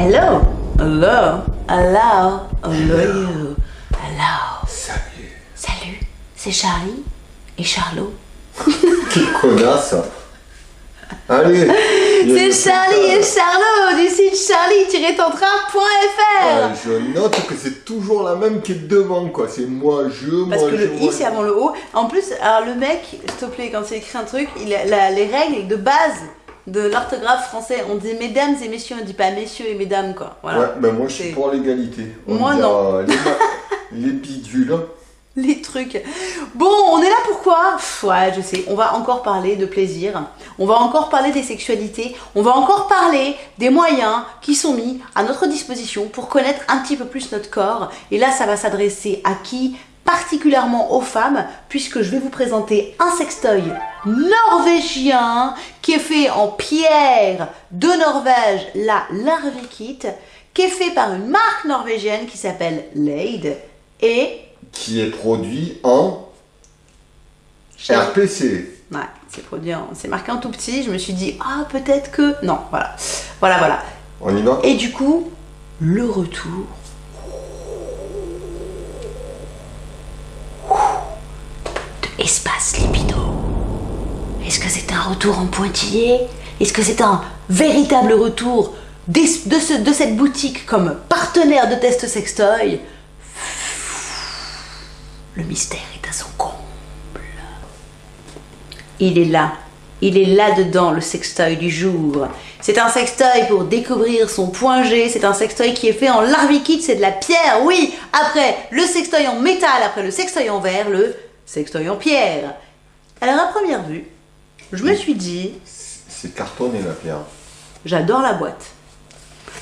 Hello. Hello. Hello. Hello. Hello. Salut. Salut. C'est Charlie et Charlot. Quelle connasse. Allez. il y a C'est Charlie et Charlot du site charlie-tentrain.fr. là. Ouais, je note que c'est toujours la même qui est devant, quoi. C'est moi, je, Parce moi, que je. le i c'est avant le o. En plus, alors le mec, s'il te plaît, quand il écrit un truc, il a la- les règles de base de l'orthographe français. On dit mesdames et messieurs, on dit pas messieurs et mesdames quoi. Voilà. Ouais, ben moi je suis pour l'égalité. Moi, dit, non. euh, Les, bidules. Les trucs. Bon, on est là pourquoi Ouais, je sais. On va encore parler de plaisir. On va encore parler des sexualités. On va encore parler des moyens qui sont mis à notre disposition pour connaître un petit peu plus notre corps. Et là, ça va s'adresser à qui? Particulièrement aux femmes, puisque je vais vous présenter un sextoy norvégien qui est fait en pierre de Norvège, la Larvikit, qui est fait par une marque norvégienne qui s'appelle Lade et Qui est produit en RPC. Ouais, c'est produit, en- c'est marqué en tout petit. Je me suis dit, ah, peut-être que. Non, voilà. Voilà, voilà. On y va? Et du coup, le retour. De Espace Libido. Est-ce que c'est un retour en pointillé? Est-ce que c'est un véritable retour de cette boutique comme partenaire de test sextoy? Le mystère est à son comble. Il est là. Il est là-dedans, le sextoy du jour. C'est un sextoy pour découvrir son point G. C'est un sextoy qui est fait en larvikit, c'est de la pierre, oui. Après, le sextoy en métal, après le sextoy en verre, le sextoy en pierre. Alors, à première vue, je me suis dit, C'est cartonné la pierre. J'adore la boîte.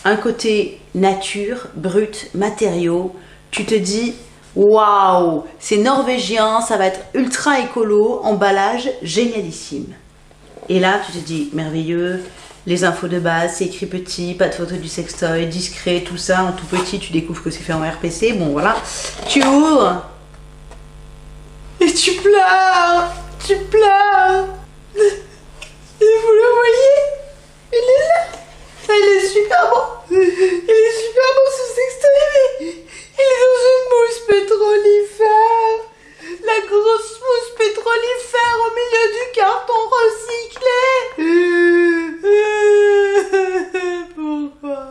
Un côté nature, brut, matériaux. Tu te dis, waouh, c'est norvégien, ça va être ultra écolo, emballage génialissime. Et là, tu te dis, merveilleux, les infos de base, c'est écrit petit, pas de photo du sextoy, discret, tout ça, en tout petit, tu découvres que c'est fait en RPC, bon voilà. Tu ouvres. Et tu pleures Tu pleures. Et vous le voyez Il est là. Il est super bon Il est super bon ce sextoy, mais il est dans une mousse pétrolifère La grosse mousse pétrolifère au milieu du carton recyclé Pourquoi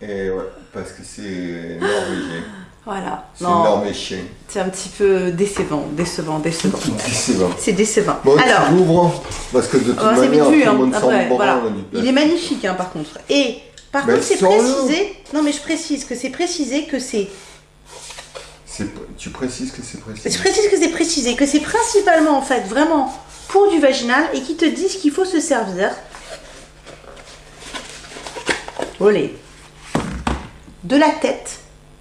Et ouais, parce que c'est norvégien. Voilà. C'est Non, norvégien. C'est un petit peu décevant, décevant, décevant. C'est bon. C'est décevant. Bon, Alors, tu l'ouvres, parce que de toute manière, hein. monde Après, voilà. Il est magnifique, hein, par contre. Et par Mais contre, c'est précisé. Non, mais je précise que c'est précisé que c'est. Tu précises que c'est précis. Je précise que c'est précisé que c'est principalement en fait vraiment pour du vaginal et qui te disent qu'il faut se servir. Olé. De la tête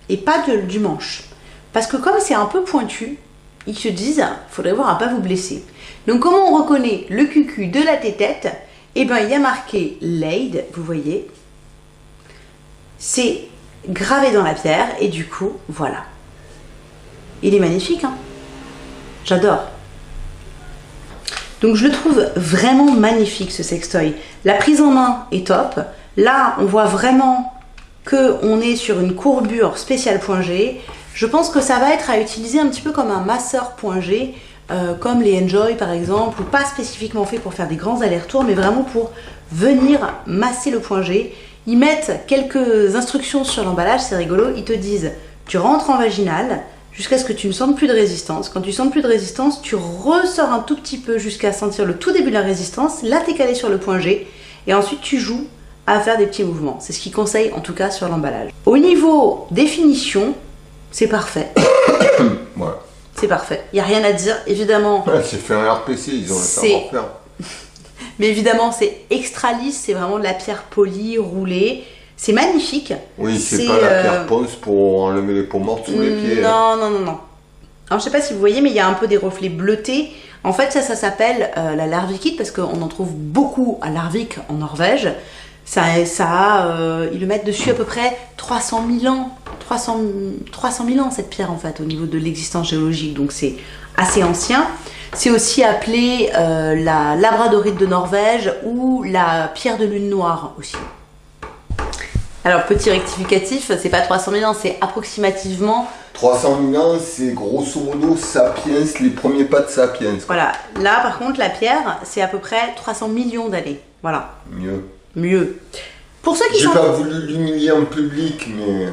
et pas de- du manche. Parce que comme c'est un peu pointu, ils se disent, faudrait voir à pas vous blesser. Donc comment on reconnaît le cucu de la tétette Eh bien il y a marqué Lade, vous voyez. C'est gravé dans la pierre et du coup, voilà. Il est magnifique, hein J'adore. Donc je le trouve vraiment magnifique ce sextoy. La prise en main est top. Là, on voit vraiment que on est sur une courbure spéciale point G. Je pense que ça va être à utiliser un petit peu comme un masseur point G, euh, comme les Enjoy par exemple, ou pas spécifiquement fait pour faire des grands allers-retours, mais vraiment pour venir masser le point G. Ils mettent quelques instructions sur l'emballage, c'est rigolo. Ils te disent, tu rentres en vaginal jusqu'à ce que tu ne sentes plus de résistance. Quand tu sens plus de résistance, tu ressors un tout petit peu jusqu'à sentir le tout début de la résistance. Là, tu es calé sur le point G. Et ensuite, tu joues à faire des petits mouvements. C'est ce qu'ils conseillent en tout cas sur l'emballage. Au niveau définition, c'est parfait. Voilà. C'est parfait. Il n'y a rien à dire. Évidemment, Ouais, c'est fait un RPC, ils ont le savoir-faire. mais évidemment, c'est extra lisse. C'est vraiment de la pierre polie, roulée. C'est magnifique. Oui, c'est pas la euh, pierre ponce pour enlever les peaux mortes sous les pieds. hein. Non, non, non, non. Alors, je sais pas si vous voyez, mais il y a un peu des reflets bleutés. En fait, ça, ça s'appelle euh, la Larvikit parce qu'on en trouve beaucoup à Larvik en Norvège. Ça, ça euh, ils le mettent dessus à peu près 300 000 ans. 300, 300 000 ans cette pierre en fait au niveau de l'existence géologique. Donc c'est assez ancien. C'est aussi appelé euh, la labradorite de Norvège ou la pierre de lune noire aussi. Alors, petit rectificatif, c'est pas 300 000 ans, c'est approximativement. 300 000 ans, c'est grosso modo Sapiens, les premiers pas de Sapiens. Voilà. Là, par contre, la pierre, c'est à peu près 300 millions d'années. Voilà. Mieux. Mieux. Pour ceux qui J'ai sont... pas voulu l'humilier en public, mais.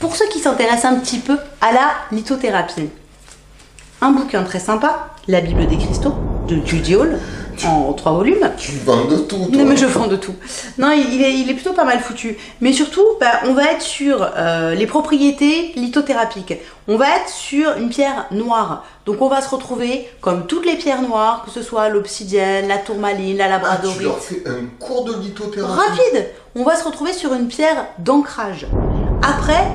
Pour ceux qui s'intéressent un petit peu à la lithothérapie, un bouquin très sympa, La Bible des cristaux, de Judy Hall, en trois volumes. Tu vends de tout, toi. Non mais je vends de tout. Non, il est, il est plutôt pas mal foutu. Mais surtout, bah, on va être sur euh, les propriétés lithothérapiques. On va être sur une pierre noire. Donc on va se retrouver comme toutes les pierres noires, que ce soit l'obsidienne, la tourmaline, la Ah, tu labradorite. leur fais un cours de lithothérapie. Rapide On va se retrouver sur une pierre d'ancrage. Après,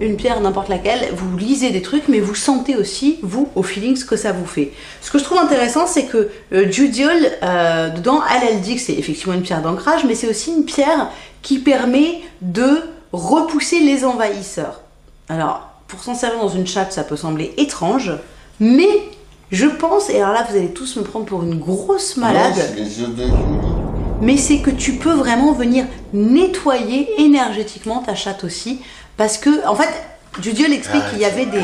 une pierre n'importe laquelle, vous lisez des trucs, mais vous sentez aussi, vous, au feeling, ce que ça vous fait. Ce que je trouve intéressant, c'est que euh, Judy Hall, euh, dedans, elle, elle dit que c'est effectivement une pierre d'ancrage, mais c'est aussi une pierre qui permet de repousser les envahisseurs. Alors, pour s'en servir dans une chatte, ça peut sembler étrange, mais je pense, et alors là, vous allez tous me prendre pour une grosse malade mais c'est que tu peux vraiment venir nettoyer énergétiquement ta chatte aussi. Parce que, en fait, Judiol explique Ah, qu'il y avait des.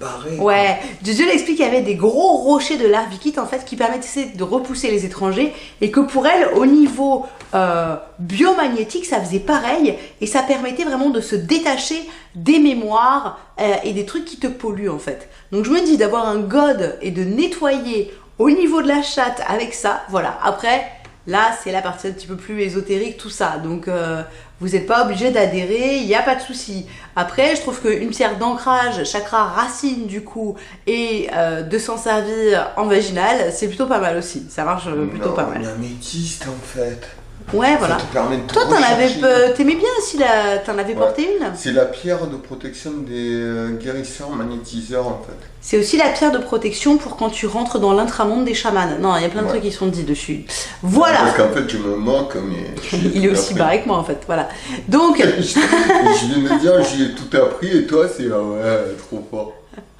Barré. Ouais, Judiol explique qu'il y avait des gros rochers de larvikite en fait qui permettaient de repousser les étrangers et que pour elle, au niveau euh, biomagnétique, ça faisait pareil et ça permettait vraiment de se détacher des mémoires euh, et des trucs qui te polluent en fait. Donc je me dis d'avoir un god et de nettoyer au niveau de la chatte avec ça, voilà. Après, là c'est la partie un petit peu plus ésotérique, tout ça. Donc euh, vous n'êtes pas obligé d'adhérer, il n'y a pas de souci. Après, je trouve qu'une pierre d'ancrage, chakra racine du coup, et euh, de s'en servir en vaginal, c'est plutôt pas mal aussi. Ça marche euh, plutôt Non, pas mal. Une améthyste en fait. Ouais, voilà. Ça te permet de te Toi, t'en avais, t'aimais bien si la, t'en avais Ouais. porté une? C'est la pierre de protection des euh, guérisseurs magnétiseurs en fait. C'est aussi la pierre de protection pour quand tu rentres dans l'intramonde des chamans. Non, il y a plein de Ouais. trucs qui sont dits dessus. Voilà. Parce qu'en fait je me moque mais. Il est aussi barré que moi en fait. Voilà. Donc, je, je viens de dire j'ai tout appris et toi c'est ah ouais trop fort.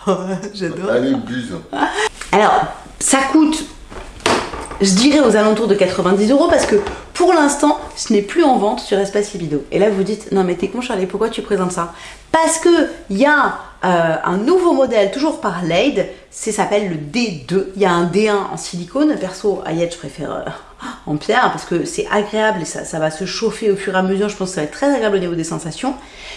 j'adore. Allez buse. Alors, ça coûte, je dirais aux alentours de 90 euros parce que pour l'instant, ce n'est plus en vente sur Espace Libido. Et là, vous dites, non mais t'es con Charlie, pourquoi tu présentes ça? Parce que il y a euh, un nouveau modèle, toujours par Lade, c'est s'appelle le D2. Il y a un D1 en silicone. Perso, Ayette, je préfère euh, en pierre parce que c'est agréable et ça, ça va se chauffer au fur et à mesure. Je pense que ça va être très agréable au niveau des sensations.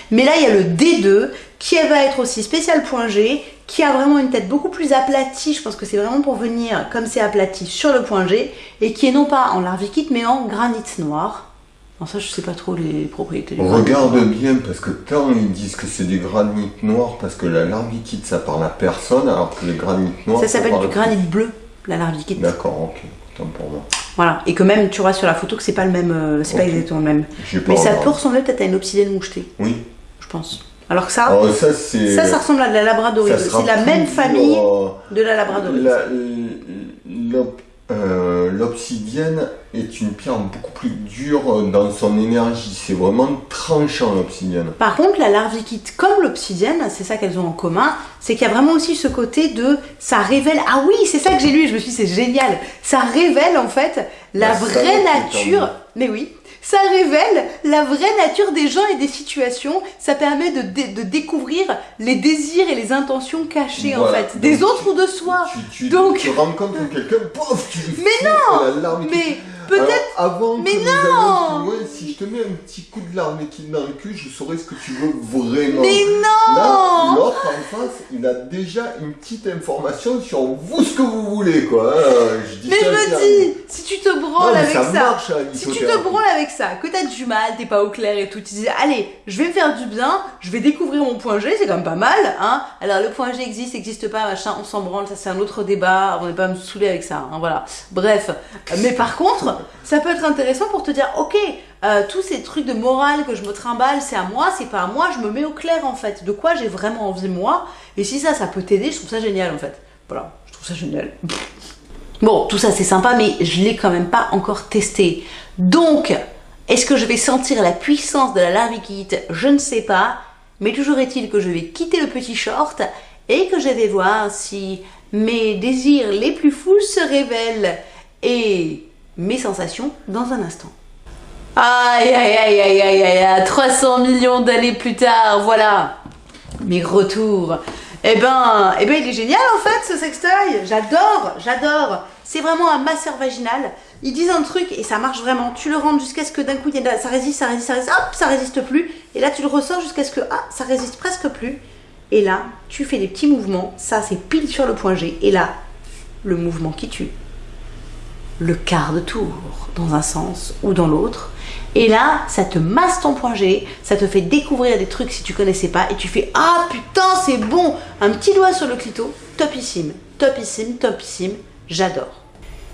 Mais là, il y a le D2 qui va être aussi spécial point G, qui a vraiment une tête beaucoup plus aplatie. Je pense que c'est vraiment pour venir comme c'est aplati sur le point G et qui est non pas en larvikite mais en granit noir. Non, ça, je sais pas trop les propriétés du granit Regarde noir. bien parce que tant ils disent que c'est des granites noirs parce que la larvikite ça parle à personne alors que les granites noirs Ça s'appelle du granit bleu, la larvikite. D'accord, ok. Tant pour moi. Voilà. Et que même, tu vois sur la photo que c'est pas le même, euh, c'est pas exactement le même. Mais ça peut ressembler peut-être à une obsidienne mouchetée, Oui. je pense. Alors que ça, Alors ça c'est. ça, ça ressemble à de la labradorite. C'est la même famille euh, de la labradorite. la- l'op- euh, L'obsidienne est une pierre beaucoup plus dure euh, dans son énergie. C'est vraiment tranchant l'obsidienne. Par contre, la larvikite, comme l'obsidienne, c'est ça qu'elles ont en commun, c'est qu'il y a vraiment aussi ce côté de ça révèle. Ah oui, c'est ça que j'ai lu, et je me suis dit, c'est génial. Ça révèle en fait la La vraie nature. Mais oui. Ça révèle la vraie nature des gens et des situations. Ça permet de, dé- de découvrir les désirs et les intentions cachées en fait, des Donc, autres ou de soi. Tu, tu, Donc- tu rencontres quelqu'un, pof, tu Mais fous la larme qui- Mais peut-être. Avant Mais que nous non plus loin, si je te mets un petit coup de larme qui dans le cul, je saurais ce que tu veux vraiment. Mais Là, non l'autre en face, il a déjà une petite information sur vous ce que vous voulez, quoi. hein. Je dis Mais ça je me dis, si tu te branles avec ça marche, la Si tu te branles avec ça, que t'as du mal, t'es pas au clair et tout, tu dis allez, je vais me faire du bien, je vais découvrir mon point G, c'est quand même pas mal, hein. Alors le point G existe, existe pas, machin, on s'en branle, ça c'est un autre débat, on n'est pas à me saouler avec ça, hein, voilà. Bref, mais par contre, ça peut être intéressant pour te dire ok, euh, tous ces trucs de morale que je me trimballe, c'est à moi, c'est pas à moi, je me mets au clair en fait, de quoi j'ai vraiment envie moi, et si ça, ça peut t'aider, je trouve ça génial en fait. Voilà, je trouve ça génial. Bon, tout ça c'est sympa, mais je l'ai quand même pas encore testé. Donc, est-ce que je vais sentir la puissance de la larvikite Je ne sais pas. Mais toujours est-il que je vais quitter le petit short et que je vais voir si mes désirs les plus fous se révèlent et mes sensations dans un instant. Aïe, aïe, aïe, aïe, aïe, aïe, aïe, 300 millions d'années plus tard, voilà, mes retours. Eh ben, eh ben, il est génial en fait ce sextoy. J'adore, j'adore. C'est vraiment un masseur vaginal. Ils disent un truc et ça marche vraiment. Tu le rentres jusqu'à ce que d'un coup, ça résiste, ça résiste, ça résiste, hop, ça résiste plus. Et là, tu le ressors jusqu'à ce que, ah, ça résiste presque plus. Et là, tu fais des petits mouvements. Ça, c'est pile sur le point G. Et là, le mouvement qui tue. Le quart de tour, dans un sens ou dans l'autre. Et là, ça te masse ton point G, ça te fait découvrir des trucs si tu connaissais pas, et tu fais Ah putain, c'est bon Un petit doigt sur le clito, topissime, topissime, topissime, j'adore.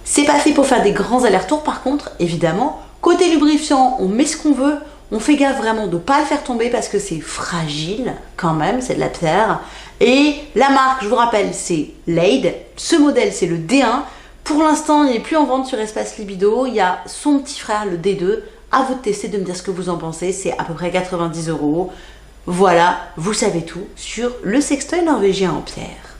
C'est pas fait pour faire des grands allers-retours par contre, évidemment. Côté lubrifiant, on met ce qu'on veut, on fait gaffe vraiment de ne pas le faire tomber parce que c'est fragile quand même, c'est de la pierre. Et la marque, je vous rappelle, c'est Lade. Ce modèle, c'est le D1. Pour l'instant, il n'est plus en vente sur Espace Libido. Il y a son petit frère, le D2. À vous de tester, de me dire ce que vous en pensez. C'est à peu près 90 euros. Voilà, vous savez tout sur le sextoy norvégien en pierre.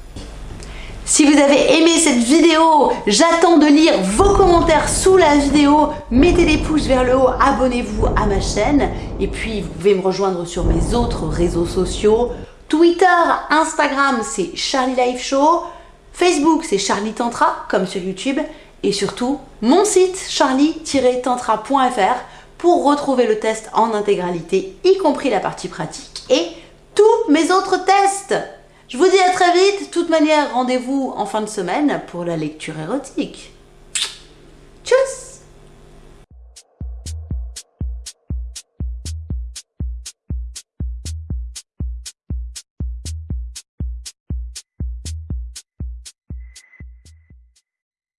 Si vous avez aimé cette vidéo, j'attends de lire vos commentaires sous la vidéo. Mettez des pouces vers le haut, abonnez-vous à ma chaîne. Et puis, vous pouvez me rejoindre sur mes autres réseaux sociaux. Twitter, Instagram, c'est Charlie Life Show. Facebook, c'est Charlie Tantra, comme sur YouTube. Et surtout, mon site charlie-tantra.fr pour retrouver le test en intégralité, y compris la partie pratique et tous mes autres tests. Je vous dis à très vite. De toute manière, rendez-vous en fin de semaine pour la lecture érotique.